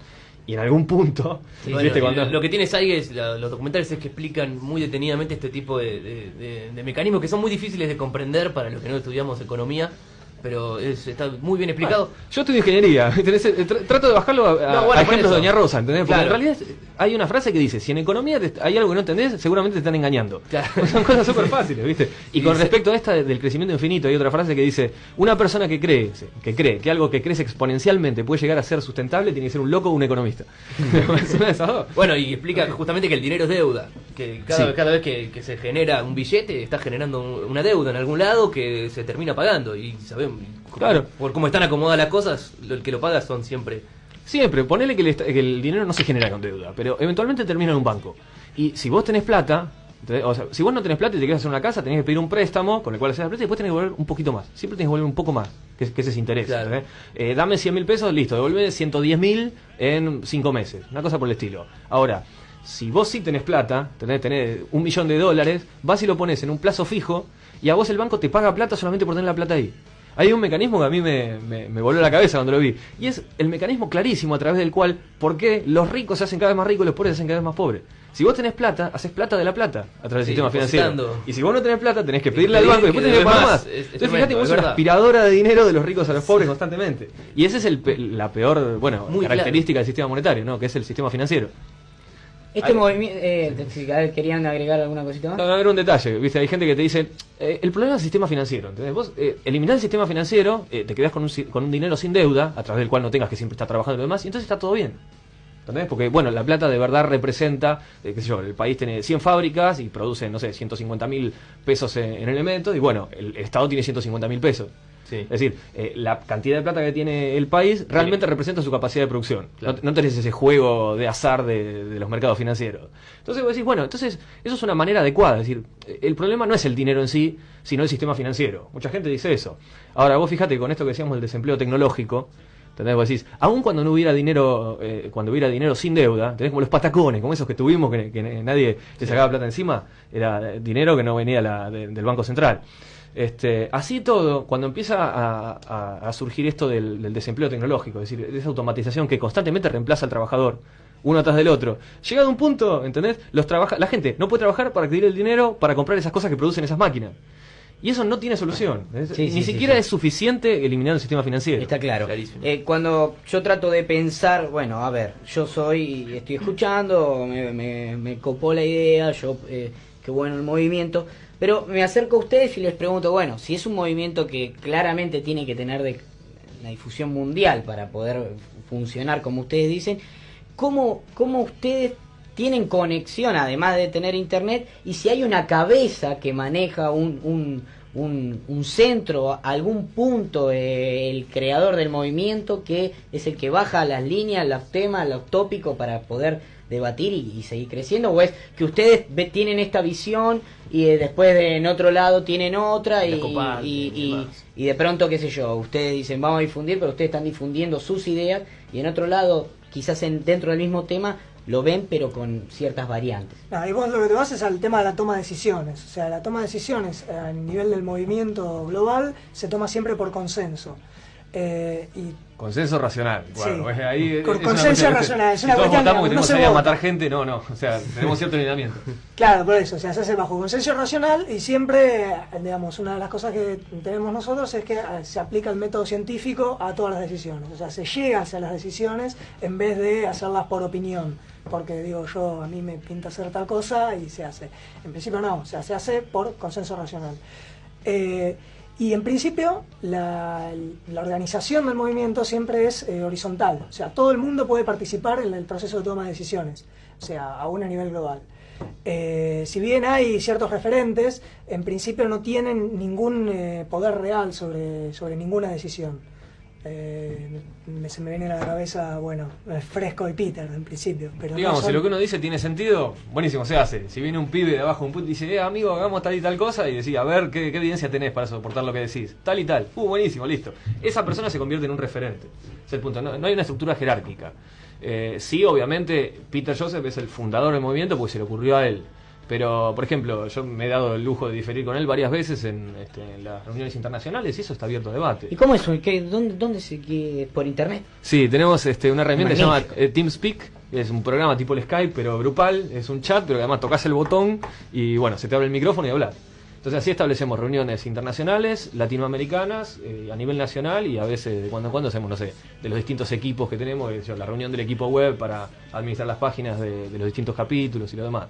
Speaker 3: Y en algún punto,
Speaker 2: Sí,
Speaker 3: ¿viste?
Speaker 2: bueno, y
Speaker 3: Cuando-
Speaker 2: Lo que tiene Saiges, la- los documentales, es que explican muy detenidamente este tipo de, de- de- de mecanismos que son muy difíciles de comprender para los que no estudiamos economía, pero es- está muy bien explicado.
Speaker 3: Bueno, yo estudio ingeniería, [laughs] ¿entendés? Eh, tr- trato de bajarlo a,
Speaker 2: No, bueno,
Speaker 3: a ejemplos de Doña Rosa, ¿entendés? Porque
Speaker 2: Claro.
Speaker 3: en realidad hay una frase que dice, si en economía te- hay algo que no entendés, seguramente te están engañando.
Speaker 2: Claro. [laughs]
Speaker 3: Son cosas súper fáciles, ¿viste? [laughs] Y
Speaker 2: Y
Speaker 3: con
Speaker 2: dice-
Speaker 3: respecto a esta de- del crecimiento infinito, hay otra frase que dice, una persona que cree, que cree que algo que crece exponencialmente puede llegar a ser sustentable, tiene que ser un loco o un economista.
Speaker 2: Bueno, y explica justamente que el dinero es deuda, que cada,
Speaker 3: Sí.
Speaker 2: cada vez que, que se genera un billete está generando un- una deuda en algún lado que se termina pagando y sabemos
Speaker 3: Claro.
Speaker 2: por cómo están acomodadas las cosas, lo- el que lo paga son siempre
Speaker 3: Siempre, ponele que el, que el dinero no se genera con deuda, pero eventualmente termina en un banco. Y si vos tenés plata, o sea, si vos no tenés plata y te quieres hacer una casa, tenés que pedir un préstamo con el cual haces la plata y después tenés que devolver un poquito más. Siempre tenés que devolver un poco más, que, es- que ese es interés. Eh, dame 100 mil pesos, listo, devuelve 110 mil en 5 meses. Una cosa por el estilo. Ahora, si vos sí tenés plata, tenés, tenés un millón de dólares, vas y lo pones en un plazo fijo y a vos el banco te paga plata solamente por tener la plata ahí. Hay un mecanismo que a mí me, me, me voló la cabeza cuando lo vi. Y es el mecanismo clarísimo a través del cual, ¿por qué los ricos se hacen cada vez más ricos y los pobres se hacen cada vez más pobres? Si vos tenés plata, haces plata de la plata a través
Speaker 2: Sí,
Speaker 3: del sistema financiero. Y si vos no tenés plata, tenés que pedirle al banco y después tenés que pagar más.
Speaker 2: más. Es- es
Speaker 3: Entonces
Speaker 2: tremendo,
Speaker 3: fíjate, vos
Speaker 2: es
Speaker 3: una aspiradora de dinero de los ricos a los pobres constantemente. Y esa es el la peor, bueno,
Speaker 2: Muy
Speaker 3: característica del sistema monetario, ¿no? Que es el sistema financiero.
Speaker 1: Este movimiento... Eh, ¿Querían agregar alguna cosita más?
Speaker 3: No, no, era un detalle, ¿viste? Hay gente que te dice, eh, el problema es el sistema financiero, ¿entendés? Vos eh, eliminás el sistema financiero, eh, te quedás con un, con un dinero sin deuda, a través del cual no tengas que siempre estar trabajando y lo demás, y entonces está todo bien. ¿Entendés? Porque, bueno, la plata de verdad representa, eh, qué sé yo, el país tiene 100 fábricas y produce, no sé, 150 mil pesos en, en elementos, y bueno, el, el Estado tiene 150 mil pesos.
Speaker 2: Sí.
Speaker 3: Es decir, eh, la cantidad de plata que tiene el país realmente representa su capacidad de producción.
Speaker 2: Claro.
Speaker 3: No, no tenés ese juego de azar de, de los mercados financieros. Entonces vos decís, bueno, entonces eso es una manera adecuada. Es decir, el problema no es el dinero en sí, sino el sistema financiero. Mucha gente dice eso. Ahora, vos fíjate con esto que decíamos del desempleo tecnológico, ¿entendés? Vos decís, aun cuando no hubiera dinero, eh, cuando hubiera dinero sin deuda, tenés como los patacones, como esos que tuvimos, que, que nadie le sacaba plata encima, era dinero que no venía la- de- del Banco Central. Este, así todo, cuando empieza a, a- a surgir esto del, del desempleo tecnológico, es decir, esa automatización que constantemente reemplaza al trabajador, uno atrás del otro, llegado a un punto, ¿entendés? Los trabaja la gente no puede trabajar para adquirir el dinero para comprar esas cosas que producen esas máquinas. Y eso no tiene solución.
Speaker 1: Sí,
Speaker 3: Ni
Speaker 1: sí,
Speaker 3: siquiera
Speaker 1: sí.
Speaker 3: es suficiente eliminar el sistema financiero.
Speaker 1: Está claro. Eh, cuando yo trato de pensar, bueno, a ver, yo soy, estoy escuchando, me, me, me copó la idea, yo, eh, qué bueno el movimiento, pero me acerco a ustedes y les pregunto, bueno, si es un movimiento que claramente tiene que tener de, una difusión mundial para poder funcionar como ustedes dicen, ¿cómo, cómo ustedes tienen conexión, además de tener internet, y si hay una cabeza que maneja un, un, un, un centro, algún punto, eh, el creador del movimiento, que es el que baja las líneas, los temas, los tópicos para poder debatir y, y seguir creciendo, o es que ustedes ve- tienen esta visión y eh, después de, en otro lado tienen otra y, y,
Speaker 2: y
Speaker 1: y-
Speaker 2: demás.
Speaker 1: y de pronto, qué sé yo, ustedes dicen vamos a difundir, pero ustedes están difundiendo sus ideas y en otro lado, quizás en, dentro del mismo tema, lo ven pero con ciertas variantes.
Speaker 4: No, y vos lo que te vas es al tema de la toma de decisiones. O sea, la toma de decisiones eh, a nivel del movimiento global se toma siempre por consenso. Eh, y
Speaker 3: Consenso racional. Bueno,
Speaker 4: Sí.
Speaker 3: es ahí,
Speaker 4: Con
Speaker 3: es una
Speaker 4: consenso racional, es
Speaker 3: si
Speaker 4: una
Speaker 3: todos
Speaker 4: cuestión
Speaker 3: votamos
Speaker 4: que no
Speaker 3: tenemos ir a matar gente, no, no. O sea, tenemos cierto lineamiento. [laughs]
Speaker 4: Claro, por eso, o sea, se hace bajo consenso racional y siempre, digamos, una de las cosas que tenemos nosotros es que eh, se aplica el método científico a todas las decisiones. O sea, se llega hacia las decisiones en vez de hacerlas por opinión. Porque digo, yo a mí me pinta hacer tal cosa y se hace. En principio no, o sea, se hace por consenso racional. Eh, y en principio la, organización del movimiento siempre es eh, horizontal, o sea, todo el mundo puede participar en el proceso de toma de decisiones, o sea, aún a nivel global. Eh, si bien hay ciertos referentes, en principio no tienen ningún eh, poder real sobre, sobre ninguna decisión. Eh, me- se me viene a la cabeza, bueno, eh, Fresco y Peter en principio. Pero no
Speaker 3: Digamos, si
Speaker 4: son-
Speaker 3: lo que uno dice tiene sentido, buenísimo, se hace. Si viene un pibe de abajo, un puto, y dice, eh, amigo, hagamos tal y tal cosa, y decís, a ver, ¿qué, qué evidencia tenés para soportar lo que decís? Tal y tal. Uh, buenísimo, listo. Esa persona se convierte en un referente. Es el punto. No, no hay una estructura jerárquica. Eh, sí, obviamente, Peter Joseph es el fundador del movimiento porque se le ocurrió a él. Pero, por ejemplo, yo me he dado el lujo de diferir con él varias veces en, este, en las reuniones internacionales y eso está abierto a debate.
Speaker 1: ¿Y cómo es eso? ¿Qué, dónde, ¿Dónde se qué, por internet?
Speaker 3: Sí, tenemos este, una herramienta que se llama
Speaker 1: Magnífico.
Speaker 3: eh, TeamSpeak, es un programa tipo el Skype, pero grupal, es un chat, pero que además tocas el botón y bueno, se te abre el micrófono y hablas. Entonces así establecemos reuniones internacionales, latinoamericanas, eh, a nivel nacional y a veces de cuando en cuando hacemos, no sé, de los distintos equipos que tenemos, yo, la reunión del equipo web para administrar las páginas de, de los distintos capítulos y lo demás.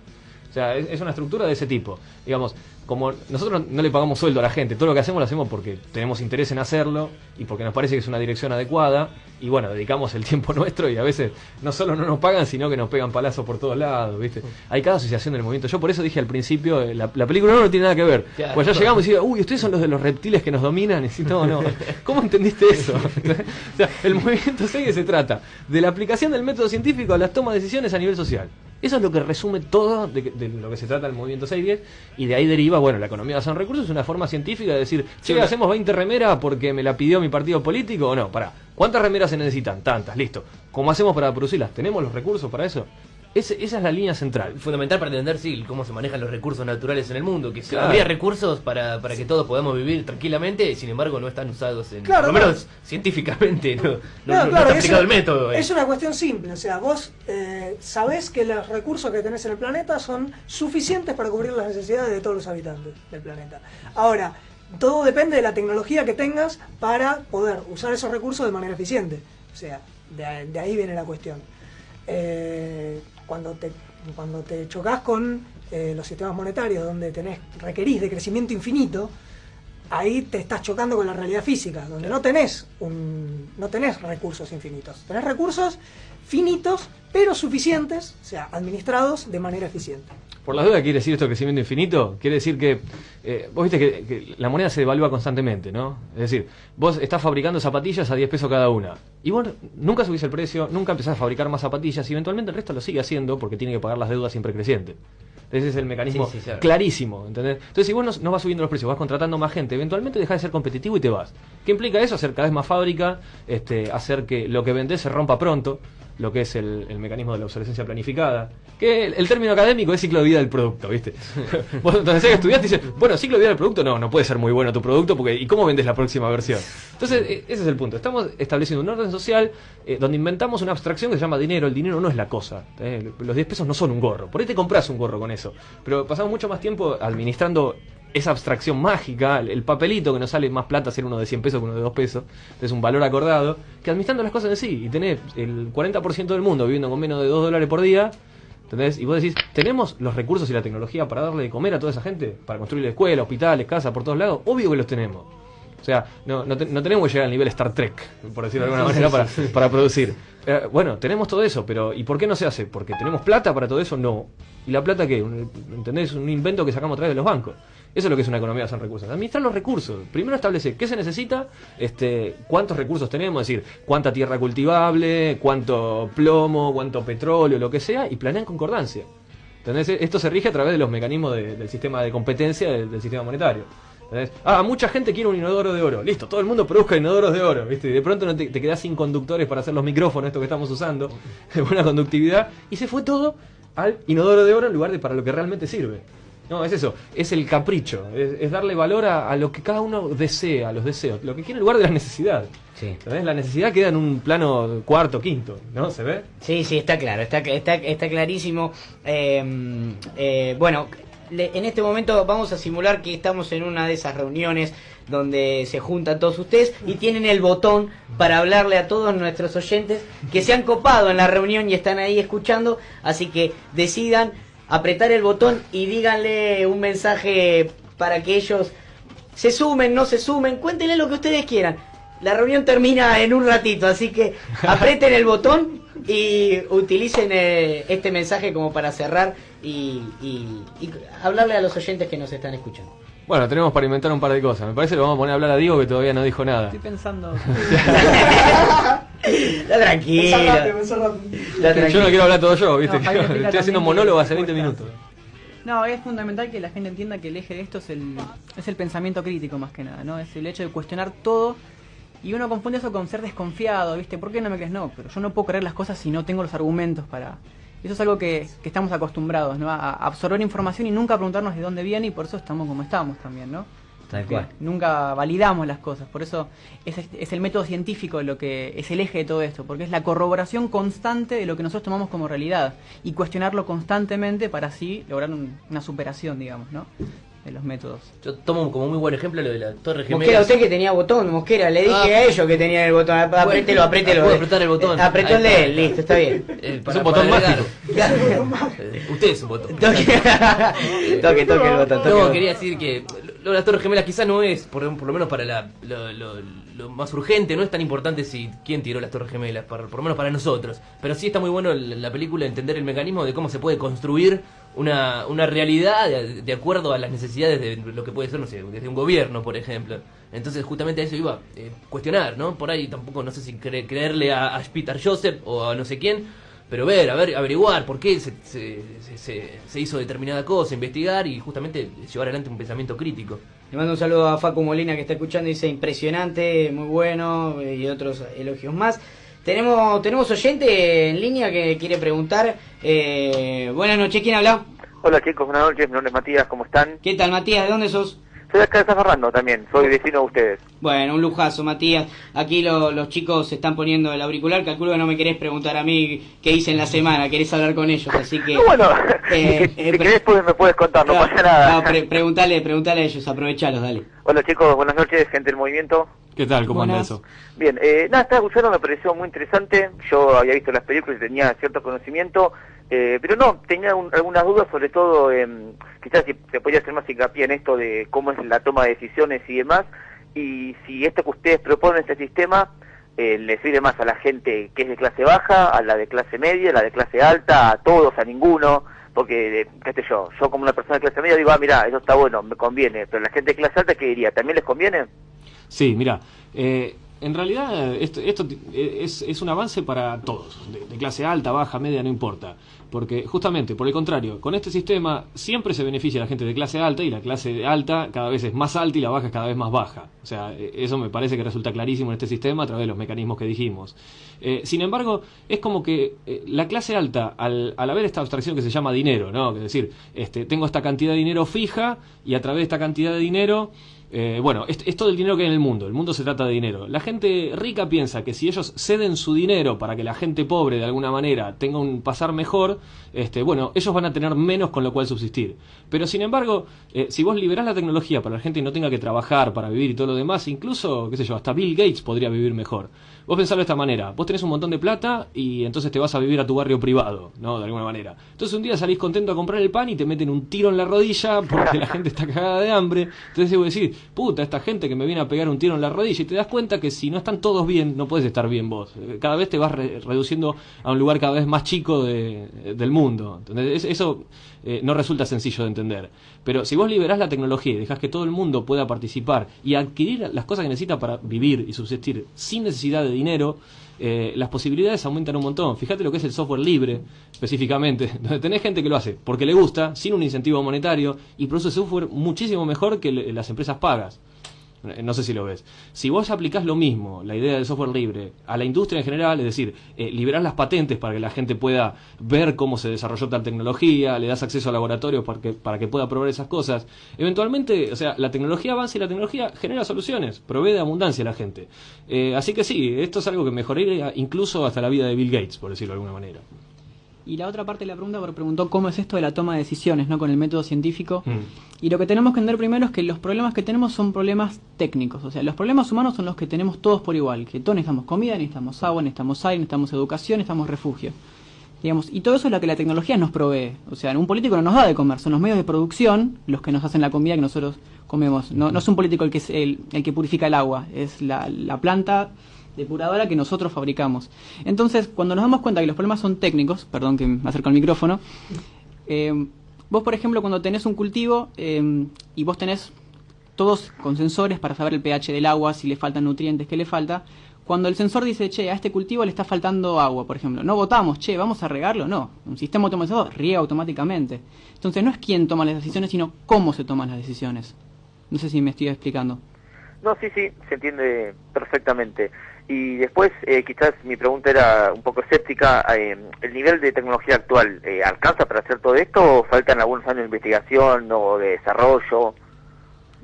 Speaker 3: O sea, es, es una estructura de ese tipo. Digamos, como nosotros no le pagamos sueldo a la gente, todo lo que hacemos lo hacemos porque tenemos interés en hacerlo y porque nos parece que es una dirección adecuada y bueno, dedicamos el [laughs] tiempo nuestro y a veces no solo no nos pagan, sino que nos pegan palazos por todos lados, ¿viste? Hay cada asociación del movimiento. Yo por eso dije al principio, eh, la, la película no, no tiene nada que ver.
Speaker 2: Claro.
Speaker 3: Pues ya llegamos y decía, uy, ustedes son los de los reptiles que nos dominan. Y decís, no, no, [laughs] ¿cómo entendiste eso? [laughs] o sea, el movimiento 6 se trata de la aplicación del método científico a las tomas de decisiones a nivel social. Eso es lo que resume todo de, de lo que se trata el movimiento 610 y de ahí deriva, bueno, la economía basada en recursos es una forma científica de decir,
Speaker 2: una-
Speaker 3: hacemos 20 remeras porque me la pidió mi partido político o no, pará, ¿cuántas remeras se necesitan? Tantas, listo. ¿Cómo hacemos para producirlas? ¿Tenemos los recursos para eso? Ese- esa es la línea central.
Speaker 2: Fundamental para entender sí, cómo se manejan los recursos naturales en el mundo, que
Speaker 3: Claro.
Speaker 2: habría recursos para, para que todos podamos vivir tranquilamente, sin embargo no están usados en,
Speaker 4: Claro,
Speaker 2: por lo
Speaker 4: claro.
Speaker 2: menos científicamente, no, no,
Speaker 4: No,
Speaker 2: no- no
Speaker 4: claro,
Speaker 2: está
Speaker 4: es
Speaker 2: el
Speaker 4: una-
Speaker 2: método. eh.
Speaker 4: Es una cuestión simple, o sea, vos eh, sabés que los recursos que tenés en el planeta son suficientes para cubrir las necesidades de todos los habitantes del planeta. Ahora, todo depende de la tecnología que tengas para poder usar esos recursos de manera eficiente. O sea, de, de ahí viene la cuestión. Eh, cuando te cuando te chocas con eh, los sistemas monetarios donde tenés requerís de crecimiento infinito, ahí te estás chocando con la realidad física, donde no tenés un, no tenés recursos infinitos, tenés recursos finitos pero suficientes, o sea, administrados de manera eficiente.
Speaker 3: Por la duda quiere decir esto crecimiento infinito, quiere decir que eh, vos viste que, que la moneda se devalúa constantemente, ¿no? Es decir, vos estás fabricando zapatillas a 10 pesos cada una y vos nunca subís el precio, nunca empezás a fabricar más zapatillas y eventualmente el resto lo sigue haciendo porque tiene que pagar las deudas siempre crecientes. Ese es el mecanismo
Speaker 2: Sí, sí, claro.
Speaker 3: clarísimo, ¿entendés? Entonces, si vos no, no vas subiendo los precios, vas contratando más gente, eventualmente dejás de ser competitivo y te vas. ¿Qué implica eso? Hacer cada vez más fábrica, este, hacer que lo que vendés se rompa pronto, lo que es el, el mecanismo de la obsolescencia planificada. Que el, el término académico es ciclo de vida del producto, ¿viste? [laughs] vos entonces que estudiaste y dices, bueno, ciclo de vida del producto, no, no puede ser muy bueno tu producto, porque ¿y cómo vendes la próxima versión? Entonces, e- ese es el punto. Estamos estableciendo un orden social eh, donde inventamos una abstracción que se llama dinero. El dinero no es la cosa. ¿eh? Los 10 pesos no son un gorro. Por ahí te compras un gorro con eso. Pero pasamos mucho más tiempo administrando esa abstracción mágica, el, el papelito que nos sale más plata hacer uno de 100 pesos que uno de 2 pesos, es un valor acordado, que administrando las cosas en sí. Y tenés el 40% del mundo viviendo con menos de 2 dólares por día. ¿Entendés? Y vos decís, ¿tenemos los recursos y la tecnología para darle de comer a toda esa gente? ¿Para construir escuelas, hospitales, casas por todos lados? Obvio que los tenemos. O sea, no, no, te- no tenemos que llegar al nivel Star Trek, por decirlo de alguna manera, para, para producir. Eh, bueno, tenemos todo eso, pero ¿y por qué no se hace? ¿Porque tenemos plata para todo eso? No. ¿Y la plata qué? ¿Entendés? Un invento que sacamos a través de los bancos. Eso es lo que es una economía basada en recursos. Administrar los recursos. Primero establece qué se necesita, este, cuántos recursos tenemos, es decir, cuánta tierra cultivable, cuánto plomo, cuánto petróleo, lo que sea, y planean concordancia. ¿Entendés? Esto se rige a través de los mecanismos de- del sistema de competencia del, del sistema monetario. ¿Entendés? Ah, mucha gente quiere un inodoro de oro. Listo, todo el mundo produzca inodoros de oro, ¿viste? Y de pronto no te, te quedás sin conductores para hacer los micrófonos, esto que estamos usando, [laughs] de buena conductividad, y se fue todo al inodoro de oro en lugar de para lo que realmente sirve. No, es eso, es el capricho, es, es darle valor a, a lo que cada uno desea, a los deseos, lo que quiere en lugar de la necesidad. La necesidad queda en un plano cuarto, quinto, ¿no? ¿Se ve?
Speaker 1: Sí, sí, está claro, está, está, está clarísimo. Eh, eh, bueno, en este momento vamos a simular que estamos en una de esas reuniones donde se juntan todos ustedes y tienen el botón para hablarle a todos nuestros oyentes que se han copado en la reunión y están ahí escuchando, así que decidan apretar el botón y díganle un mensaje para que ellos se sumen, no se sumen, cuéntenle lo que ustedes quieran. La reunión termina en un ratito, así que [laughs] aprieten el botón y utilicen eh, este mensaje como para cerrar y, y- y hablarle a los oyentes que nos están escuchando.
Speaker 3: Bueno, tenemos para inventar un par de cosas. Me parece que lo vamos a poner a hablar a Diego que todavía no dijo nada.
Speaker 5: Estoy pensando. [laughs]
Speaker 1: Está tranquilo.
Speaker 4: Rápido,
Speaker 3: Yo no quiero hablar todo yo, ¿viste?
Speaker 5: No,
Speaker 3: Estoy haciendo monólogo hace 20
Speaker 5: cuesta.
Speaker 3: minutos.
Speaker 5: No, es fundamental que la gente entienda que el eje de esto es el, es el pensamiento crítico más que nada, ¿no? Es el hecho de cuestionar todo y uno confunde eso con ser desconfiado, ¿viste? ¿Por qué no me crees? No, pero yo no puedo creer las cosas si no tengo los argumentos para... Eso es algo que, que estamos acostumbrados, ¿no? A absorber información y nunca preguntarnos de dónde viene y por eso estamos como estamos también, ¿no?
Speaker 1: Tal
Speaker 5: Porque
Speaker 1: cual.
Speaker 5: Nunca validamos las cosas, por eso es, es el método científico lo que es el eje de todo esto, porque es la corroboración constante de lo que nosotros tomamos como realidad y cuestionarlo constantemente para así lograr un- una superación, digamos, ¿no? De los métodos.
Speaker 2: Yo tomo como muy buen ejemplo lo de la Torre Gemela.
Speaker 1: Mosquera, usted que tenía botón, Mosquera, le dije
Speaker 2: Ah.
Speaker 1: a ellos que tenían el botón. Ap- Apriételo, apriételo.
Speaker 2: Puedo apretar el botón.
Speaker 1: Eh, Apretó el de él, listo, está bien.
Speaker 2: Eh,
Speaker 3: Es un botón
Speaker 2: agregar.
Speaker 3: mágico.
Speaker 2: Eh, [laughs] Usted es un botón.
Speaker 1: Toque, toque, toque el botón. toque el
Speaker 2: No,
Speaker 1: botón.
Speaker 2: quería decir que lo de las Torres Gemelas quizás no es, por, por lo menos para la, lo, más urgente, no es tan importante si quién tiró las Torres Gemelas, para- por lo menos para nosotros. Pero sí está muy bueno la, la película entender el mecanismo de cómo se puede construir una, una realidad de, acuerdo a las necesidades de lo que puede ser, no sé, desde un gobierno, por ejemplo. Entonces justamente a eso iba eh, cuestionar, ¿no? Por ahí tampoco, no sé si cre- creerle a, a Peter Joseph o a no sé quién, pero ver, a ver, averiguar por qué se, se, se- se- se hizo determinada cosa, investigar y justamente llevar adelante un pensamiento crítico.
Speaker 1: Le mando un saludo a Facu Molina que está escuchando y dice impresionante, muy bueno eh, y otros elogios más. Tenemos tenemos oyente en línea que quiere preguntar. Eh, buenas noches, ¿quién habla?
Speaker 6: Hola chicos, buenas noches, mi nombre es Matías, ¿cómo están?
Speaker 1: ¿Qué tal Matías? ¿De dónde sos?
Speaker 6: Soy acá de San Fernando también, soy vecino de ustedes.
Speaker 1: Bueno, un lujazo Matías. Aquí lo- los chicos se están poniendo el auricular. Calculo que no me querés preguntar a mí qué hice en la semana, querés hablar con ellos, así que...
Speaker 6: No, bueno,
Speaker 1: eh,
Speaker 6: si,
Speaker 1: eh,
Speaker 6: si
Speaker 1: pre-
Speaker 6: querés pues me puedes contar, no,
Speaker 1: No,
Speaker 6: pasa nada.
Speaker 1: no, pre- preguntale, preguntale a ellos, aprovechalos, dale.
Speaker 6: Hola chicos, buenas noches, gente del movimiento.
Speaker 3: ¿Qué tal? ¿Cómo anda eso?
Speaker 6: Bien, eh, nada, estaba escuchando, me pareció muy interesante. Yo había visto las películas y tenía cierto conocimiento, eh, pero no, tenía un- algunas dudas, sobre todo, em, quizás si se podía hacer más hincapié en esto de cómo es la toma de decisiones y demás, y si esto que ustedes proponen, este sistema, eh, le sirve más a la gente que es de clase baja, a la de clase media, a la de clase alta, a todos, a ninguno, porque, eh, qué sé yo, yo como una persona de clase media digo, ah, mira, eso está bueno, me conviene, pero la gente de clase alta, ¿qué diría? ¿También les conviene?
Speaker 3: Sí, mira, eh, en realidad esto, ti- es, es un avance para todos, de, clase alta, baja, media, no importa. Porque justamente, por el contrario, con este sistema siempre se beneficia la gente de clase alta y la clase alta cada vez es más alta y la baja es cada vez más baja. O sea, eh, eso me parece que resulta clarísimo en este sistema a través de los mecanismos que dijimos. Eh, sin embargo, es como que eh, la clase alta, al, al haber esta abstracción que se llama dinero, ¿no? Es decir, este, tengo esta cantidad de dinero fija y a través de esta cantidad de dinero eh, bueno, es, es todo el dinero que hay en el mundo. El mundo se trata de dinero. La gente rica piensa que si ellos ceden su dinero para que la gente pobre de alguna manera tenga un pasar mejor, este, bueno, ellos van a tener menos con lo cual subsistir. Pero sin embargo, eh, si vos liberás la tecnología para que la gente no tenga que trabajar para vivir y todo lo demás, incluso, qué sé yo, hasta Bill Gates podría vivir mejor. Vos pensalo de esta manera, vos tenés un montón de plata y entonces te vas a vivir a tu barrio privado, ¿no? De alguna manera. Entonces un día salís contento a comprar el pan y te meten un tiro en la rodilla porque la [laughs] gente está cagada de hambre. Entonces debo decir, puta, esta gente que me viene a pegar un tiro en la rodilla y te das cuenta que si no están todos bien, no puedes estar bien vos. Cada vez te vas re- reduciendo a un lugar cada vez más chico de- del mundo. ¿entendés? Es- Eso eh, no resulta sencillo de entender. Pero si vos liberás la tecnología y dejás que todo el mundo pueda participar y adquirir las cosas que necesita para vivir y subsistir sin necesidad de dinero, eh, las posibilidades aumentan un montón. Fíjate lo que es el software libre, específicamente, [laughs] donde tenés gente que lo hace porque le gusta, sin un incentivo monetario, y produce software muchísimo mejor que las empresas pagas. Eh, No sé si lo ves. Si vos aplicás lo mismo, la idea del software libre, a la industria en general, es decir, eh, las patentes para que la gente pueda ver cómo se desarrolló tal tecnología, le das acceso a laboratorios para que, para que pueda probar esas cosas, eventualmente, o sea, la tecnología avanza y la tecnología genera soluciones, provee de abundancia a la gente. Eh, así que sí, esto es algo que mejoraría incluso hasta la vida de Bill Gates, por decirlo de alguna manera.
Speaker 5: Y la otra parte de la pregunta porque preguntó cómo es esto de la toma de decisiones, ¿no? Con el método científico.
Speaker 3: Mm.
Speaker 5: Y lo que tenemos que entender primero es que los problemas que tenemos son problemas técnicos. O sea, los problemas humanos son los que tenemos todos por igual. Que todos necesitamos comida, necesitamos agua, necesitamos aire, necesitamos educación, necesitamos refugio. Digamos, y todo eso es lo que la tecnología nos provee. O sea, un político no nos da de comer, son los medios de producción los que nos hacen la comida que nosotros comemos. No, no es un político el que, es el, el que purifica el agua, es la, la planta depuradora que nosotros fabricamos. Entonces, cuando nos damos cuenta que los problemas son técnicos, perdón que me acerco al micrófono, eh, vos, por ejemplo, cuando tenés un cultivo eh, y vos tenés todos con sensores para saber el pH del agua, si le faltan nutrientes, qué le falta, cuando el sensor dice, che, a este cultivo le está faltando agua, por ejemplo, no votamos, che, vamos a regarlo, no. Un sistema automatizado riega automáticamente. Entonces no es quién toma las decisiones, sino cómo se toman las decisiones. No sé si me estoy explicando.
Speaker 6: No, sí, sí, se entiende perfectamente. Y después, eh, quizás mi pregunta era un poco escéptica. eh, ¿El nivel de tecnología actual eh, alcanza para hacer todo esto o faltan algunos años de investigación o de desarrollo?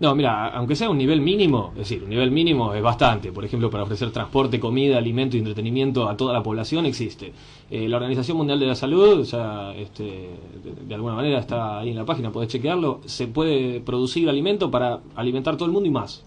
Speaker 3: No, mira, aunque sea un nivel mínimo, es decir, un nivel mínimo es bastante. Por ejemplo, para ofrecer transporte, comida, alimento y entretenimiento a toda la población existe. Eh, la Organización Mundial de la Salud, ya este, de, de alguna manera está ahí en la página, podés chequearlo. Se puede producir alimento para alimentar todo el mundo y más.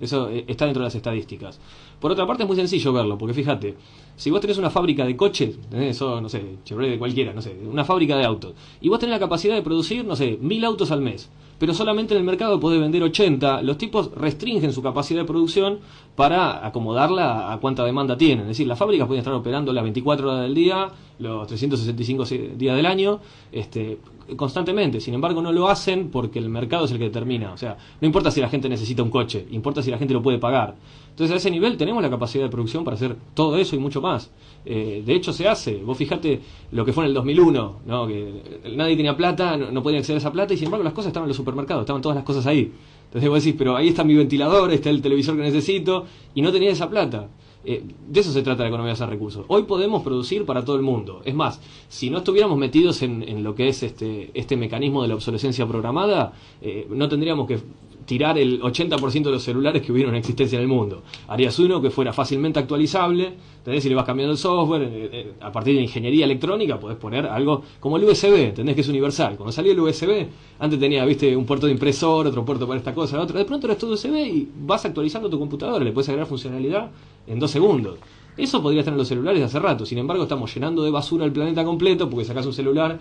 Speaker 3: Eso eh, está dentro de las estadísticas. Por otra parte, es muy sencillo verlo, porque fíjate, si vos tenés una fábrica de coches, tenés eso, no sé, Chevrolet de cualquiera, no sé, una fábrica de autos, y vos tenés la capacidad de producir, no sé, mil autos al mes, pero solamente en el mercado podés vender 80, los tipos restringen su capacidad de producción para acomodarla a cuánta demanda tienen. Es decir, las fábricas pueden estar operando las 24 horas del día, los 365 días del año, este, constantemente. Sin embargo, no lo hacen porque el mercado es el que determina. O sea, no importa si la gente necesita un coche, importa si la gente lo puede pagar. Entonces, a ese nivel tenemos la capacidad de producción para hacer todo eso y mucho más. Eh, de hecho, se hace. Vos fijate lo que fue en el 2001, ¿no? que nadie tenía plata, no, no podía acceder a esa plata y sin embargo las cosas estaban en los supermercados, estaban todas las cosas ahí. Entonces vos decís, pero ahí está mi ventilador, está el televisor que necesito y no tenía esa plata. Eh, de eso se trata la economía de recursos. Hoy podemos producir para todo el mundo. Es más, si no estuviéramos metidos en, en lo que es este, este mecanismo de la obsolescencia programada, eh, no tendríamos que tirar el 80% de los celulares que hubieron en existencia en el mundo. Harías uno que fuera fácilmente actualizable, ¿entendés? Si le vas cambiando el software, eh, eh, a partir de ingeniería electrónica podés poner algo como el USB, ¿entendés? Que es universal. Cuando salió el USB, antes tenía, viste, un puerto de impresor, otro puerto para esta cosa, otro. De pronto era todo USB y vas actualizando tu computadora, le puedes agregar funcionalidad en dos segundos. Eso podría estar en los celulares de hace rato. Sin embargo, estamos llenando de basura el planeta completo porque sacás un celular,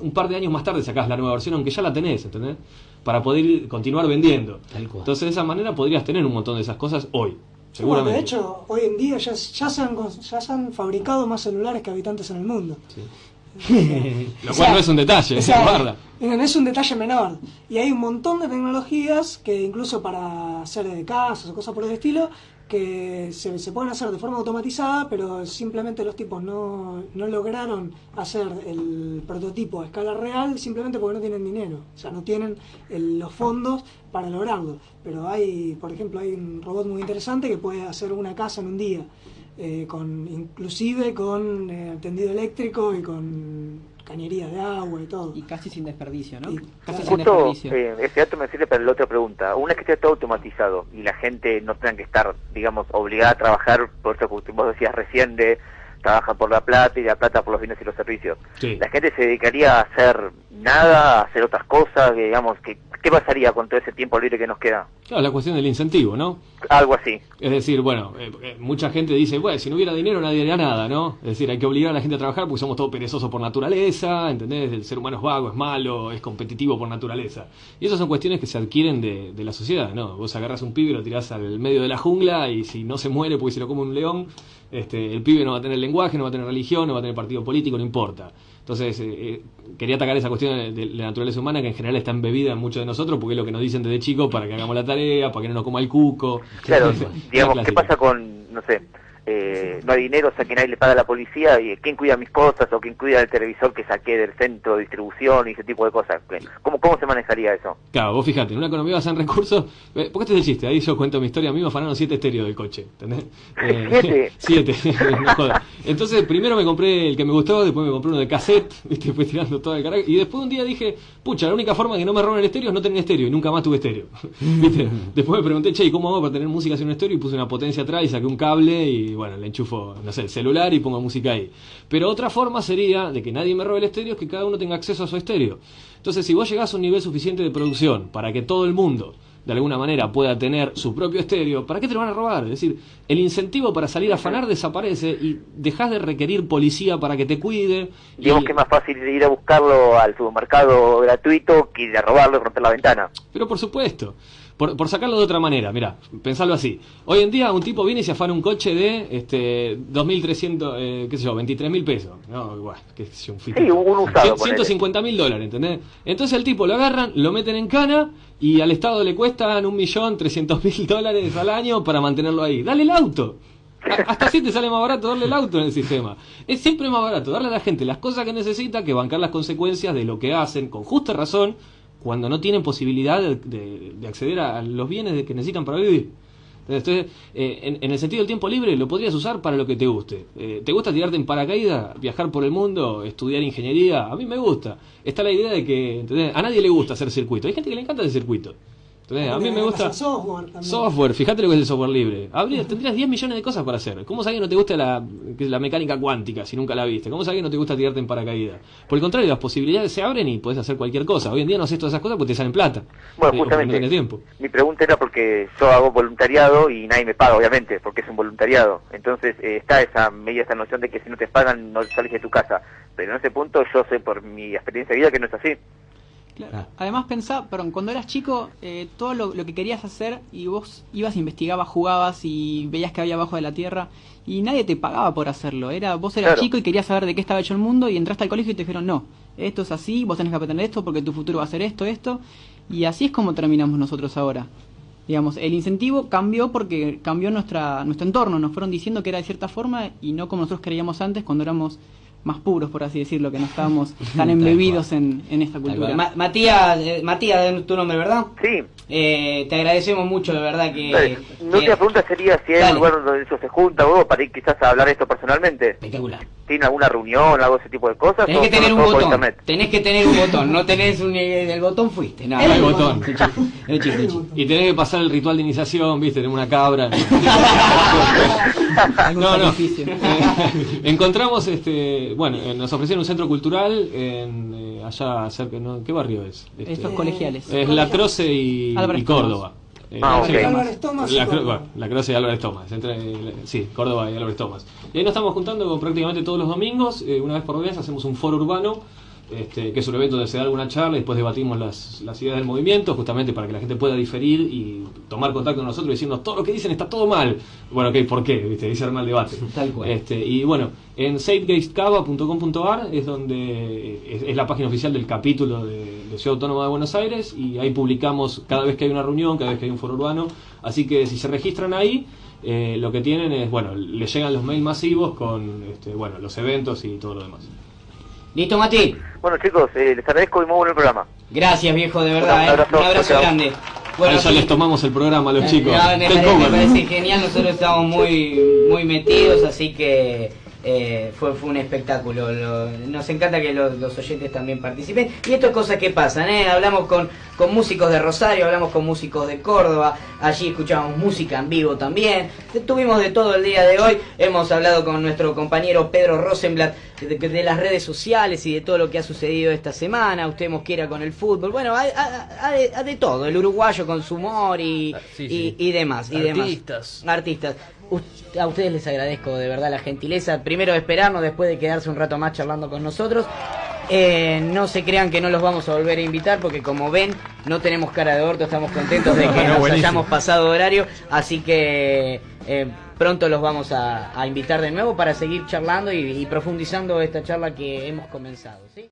Speaker 3: un par de años más tarde sacás la nueva versión, aunque ya la tenés, ¿entendés? Para poder ir- continuar vendiendo.
Speaker 1: Tal cual.
Speaker 3: Entonces, de esa manera podrías tener un montón de esas cosas hoy.
Speaker 4: Bueno,
Speaker 3: Seguramente.
Speaker 4: de hecho, hoy en día ya, ya, se han, ya se han fabricado más celulares que habitantes en el mundo. [laughs]
Speaker 3: Lo
Speaker 4: O
Speaker 3: cual
Speaker 4: sea,
Speaker 3: no es un detalle,
Speaker 4: o sea,
Speaker 3: guarda.
Speaker 4: no es un detalle menor. Y hay un montón de tecnologías que incluso para hacer de casas o cosas por el estilo, que se, se pueden hacer de forma automatizada, pero simplemente los tipos no, no lograron hacer el prototipo a escala real simplemente porque no tienen dinero. O sea, no tienen el- los fondos para lograrlo. Pero hay, por ejemplo, hay un robot muy interesante que puede hacer una casa en un día. Eh, con inclusive con eh, tendido eléctrico y con cañerías de agua y todo.
Speaker 5: Y casi sin desperdicio, ¿no?
Speaker 4: Y-
Speaker 5: Casi sin
Speaker 6: Justo
Speaker 5: desperdicio.
Speaker 6: eh, ese dato me sirve para la otra pregunta. Una vez que esté todo automatizado y la gente no tenga que estar, digamos, obligada a trabajar, por eso que vos decías recién de trabaja por la plata y la plata por los bienes y los servicios.
Speaker 3: Sí.
Speaker 6: La gente se dedicaría a hacer nada, a hacer otras cosas, digamos, que, ¿qué pasaría con todo ese tiempo libre que nos queda?
Speaker 3: Claro, la cuestión del incentivo, ¿no?
Speaker 6: Algo así.
Speaker 3: Es decir, bueno, eh, eh, mucha gente dice, bueno, si no hubiera dinero nadie haría nada, ¿no? Es decir, hay que obligar a la gente a trabajar porque somos todos perezosos por naturaleza, ¿entendés? El ser humano es vago, es malo, es competitivo por naturaleza. Y esas son cuestiones que se adquieren de, de la sociedad, ¿no? Vos agarras un pibe, lo tirás al medio de la jungla y si no se muere porque se lo come un león, este, el pibe no va a tener lenguaje, no va a tener religión, no va a tener partido político, no importa. Entonces, eh, eh, quería atacar esa cuestión de, la naturaleza humana que en general está embebida en muchos de nosotros porque es lo que nos dicen desde chicos para que hagamos la tarea, para que no nos coma el cuco.
Speaker 6: Claro,
Speaker 3: La
Speaker 6: digamos, ¿qué pasa con, no sé, eh, no hay dinero, o sea que nadie le paga a la policía, y quién cuida mis cosas o quién cuida el televisor que saqué del centro de distribución y ese tipo de cosas? ¿Cómo, cómo se manejaría eso?
Speaker 3: Claro, vos fijate, en una economía basada en recursos, eh, porque este es el chiste, ahí yo cuento mi historia, a mí me afanaron siete estéreos del coche, ¿entendés? [laughs] Eh,
Speaker 6: ¿Siete? [laughs]
Speaker 3: siete, [laughs] no jodas. Entonces, primero me compré el que me gustó, después me compré uno de cassette, ¿viste? Fui tirando todo el carajo, y después un día dije, pucha, la única forma que no me roben el estéreo es no tener estéreo, y nunca más tuve estéreo, ¿viste? Después me pregunté, che, ¿y cómo hago para tener música sin un estéreo? Y puse una potencia atrás y saqué un cable y, bueno, le enchufo, no sé, el celular y pongo música ahí. Pero otra forma sería de que nadie me robe el estéreo, es que cada uno tenga acceso a su estéreo. Entonces, si vos llegás a un nivel suficiente de producción para que todo el mundo de alguna manera pueda tener su propio estéreo, ¿para qué te lo van a robar? Es decir, el incentivo para salir a afanar desaparece y dejas de requerir policía para que te cuide. y-
Speaker 6: Digamos que es más fácil ir a buscarlo al supermercado gratuito que ir a robarlo y romper la ventana.
Speaker 3: Pero por supuesto. Por, por sacarlo de otra manera, mira, pensalo así. Hoy en día un tipo viene y se afana un coche de este 2.300, eh, qué sé yo, 23.000 pesos. No, bueno, qué sé yo, un fito.
Speaker 6: Sí, un usado,
Speaker 3: Cien- 150 mil dólares, ¿entendés? Entonces el tipo lo agarran, lo meten en cana y al Estado le cuestan un millón trescientos mil dólares al año para mantenerlo ahí. Dale el auto. Hasta así te sale más barato darle el auto en el sistema. Es siempre más barato darle a la gente las cosas que necesita que bancar las consecuencias de lo que hacen con justa razón cuando no tienen posibilidad de, de- de acceder a los bienes que necesitan para vivir. Entonces, eh, en, el sentido del tiempo libre lo podrías usar para lo que te guste. Eh, ¿Te gusta tirarte en paracaídas, viajar por el mundo, estudiar ingeniería? A mí me gusta. Está la idea de que ¿entendés? a nadie le gusta hacer circuito. Hay gente que le encanta hacer circuito. A mí me gusta
Speaker 4: software también.
Speaker 3: software, fíjate lo que es el software libre. Habría, tendrías 10 millones de cosas para hacer. ¿Cómo sabes que no te gusta la, mecánica cuántica si nunca la viste? ¿Cómo sabes que no te gusta tirarte en paracaídas? Por el contrario, las posibilidades se abren y puedes hacer cualquier cosa. Hoy en día no haces todas esas cosas porque te salen plata.
Speaker 6: Bueno, justamente.
Speaker 3: No tienes tiempo.
Speaker 6: Mi pregunta era porque yo hago voluntariado y nadie me paga, obviamente, porque es un voluntariado. Entonces eh, está esa media esa noción de que si no te pagan no sales de tu casa. Pero en ese punto yo sé por mi experiencia de vida que no es así.
Speaker 5: Claro.
Speaker 1: Ah.
Speaker 5: Además, pensá, perdón, cuando eras chico, eh, todo lo, lo que querías hacer y vos ibas, investigabas, jugabas y veías que había abajo de la tierra y nadie te pagaba por hacerlo. Era Vos eras
Speaker 6: Claro.
Speaker 5: chico y querías saber de qué estaba hecho el mundo y entraste al colegio y te dijeron, no, esto es así, vos tenés que aprender esto porque tu futuro va a ser esto, esto. Y así es como terminamos nosotros ahora. Digamos, el incentivo cambió porque cambió nuestra, nuestro entorno. Nos fueron diciendo que era de cierta forma y no como nosotros creíamos antes cuando éramos más puros, por así decirlo, que no estábamos [laughs] tan embebidos en, en esta cultura.
Speaker 1: Ma- Matías, eh, Matías, es tu nombre, ¿verdad?
Speaker 6: Sí.
Speaker 1: Eh, te agradecemos mucho, de verdad que...
Speaker 6: Dale. Última
Speaker 1: que-
Speaker 6: pregunta sería si hay un lugar donde ellos se juntan o para ir quizás a hablar esto personalmente.
Speaker 1: Espectacular.
Speaker 6: ¿Tienen alguna reunión, algo de ese tipo de cosas?
Speaker 1: Tenés que tener un botón. Tenés que tener un botón. No tenés un, eh, el botón, fuiste. No,
Speaker 3: El
Speaker 1: no,
Speaker 3: botón.
Speaker 1: Es chiste.
Speaker 3: Y tenés que pasar el ritual de iniciación, viste, tener una cabra. [laughs]
Speaker 5: Algún
Speaker 3: no,
Speaker 5: sacrificio. [laughs]
Speaker 3: Eh, encontramos, este, bueno, eh, nos ofrecieron un centro cultural en, eh, allá cerca, ¿no? ¿qué barrio es? Este,
Speaker 5: Estos colegiales.
Speaker 3: Es La Croce y, y Córdoba. Eh,
Speaker 6: Ah.
Speaker 4: Álvarez
Speaker 3: La, bueno, Croce y Álvarez Tomás. Entre, sí, Córdoba y Álvarez Tomás. Y ahí nos estamos juntando prácticamente todos los domingos. eh, una vez por mes hacemos un foro urbano. Este, que es un evento donde se da alguna charla y después debatimos las, las ideas del movimiento, justamente para que la gente pueda diferir y tomar contacto con nosotros y decirnos todo lo que dicen está todo mal. Bueno, ok, ¿por qué? ¿Viste? Ahí se arma el debate. [laughs]
Speaker 1: Tal cual.
Speaker 3: Este, y bueno, en safegatecava.com.ar es donde es, es la página oficial del capítulo de, de Ciudad Autónoma de Buenos Aires y ahí publicamos cada vez que hay una reunión, cada vez que hay un foro urbano. Así que si se registran ahí, eh, lo que tienen es, bueno, les llegan los mails masivos con este, bueno, los eventos y todo lo demás.
Speaker 1: ¿Listo, Mati?
Speaker 6: Bueno chicos, eh, les agradezco y muy bueno el programa.
Speaker 1: Gracias, viejo, de verdad.
Speaker 6: Un
Speaker 1: eh.
Speaker 6: abrazo,
Speaker 1: Un abrazo grande.
Speaker 3: Bueno, ya les tomamos el programa a los chicos.
Speaker 1: No, me,
Speaker 3: Take
Speaker 1: parece,
Speaker 3: over.
Speaker 1: me parece genial, nosotros estamos muy muy metidos, así que eh, fue, fue un espectáculo. Lo- nos encanta que los, los oyentes también participen. Y esto es cosas que pasan, ¿eh? Hablamos con, con músicos de Rosario, hablamos con músicos de Córdoba, allí escuchamos música en vivo también. Tuvimos de todo el día de hoy, hemos hablado con nuestro compañero Pedro Rosenblatt de, de las redes sociales y de todo lo que ha sucedido esta semana, usted mosquera con el fútbol, bueno, hay, hay- hay- hay de todo, el uruguayo con su humor y,
Speaker 2: Ah, sí,
Speaker 1: y-
Speaker 2: sí.
Speaker 1: y demás. Y demás.
Speaker 2: Artistas.
Speaker 1: A ustedes les agradezco de verdad la gentileza, primero de esperarnos, después de quedarse un rato más charlando con nosotros. Eh, no se crean que no los vamos a volver a invitar porque como ven no tenemos cara de orto, estamos contentos de [laughs] que
Speaker 3: Bueno,
Speaker 1: nos
Speaker 3: buenísimo.
Speaker 1: hayamos pasado horario, así que eh, pronto los vamos a, a invitar de nuevo para seguir charlando y, y profundizando esta charla que hemos comenzado. ¿sí?